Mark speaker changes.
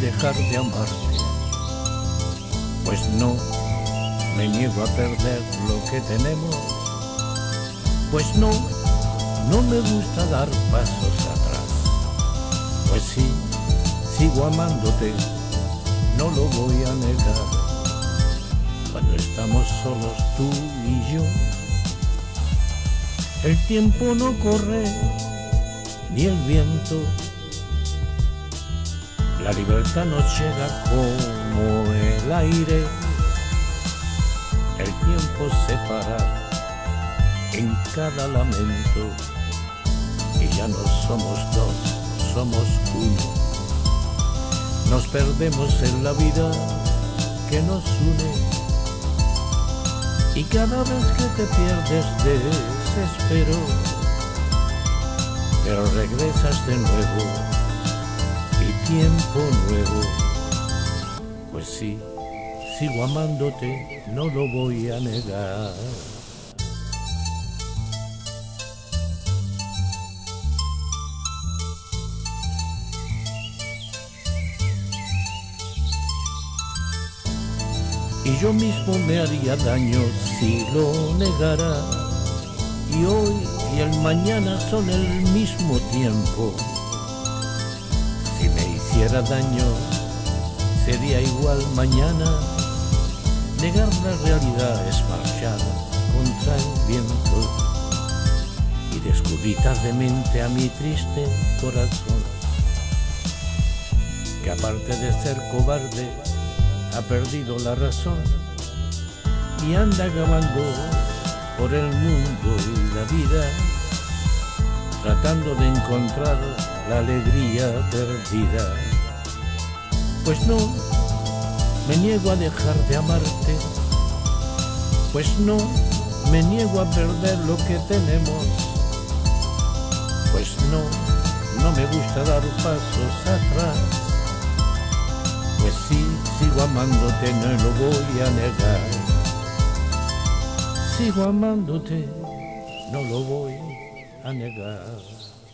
Speaker 1: dejar de amarte, pues no me niego a perder lo que tenemos, pues no, no me gusta dar pasos atrás, pues sí, sigo amándote, no lo voy a negar, cuando estamos solos tú y yo, el tiempo no corre, ni el viento, la libertad nos llega como el aire, el tiempo se para en cada lamento. Y ya no somos dos, somos uno. Nos perdemos en la vida que nos une. Y cada vez que te pierdes desespero, pero regresas de nuevo tiempo nuevo. Pues sí, sigo amándote, no lo voy a negar. Y yo mismo me haría daño si lo negara. Y hoy y el mañana son el mismo tiempo hiciera daño, sería igual mañana. Negar la realidad es marchar contra el viento y descubrí tardemente a mi triste corazón, que aparte de ser cobarde, ha perdido la razón y anda acabando por el mundo y la vida, tratando de encontrar la alegría perdida. Pues no, me niego a dejar de amarte, pues no, me niego a perder lo que tenemos, pues no, no me gusta dar pasos atrás, pues sí, sigo amándote, no lo voy a negar, sigo amándote, no lo voy a negar.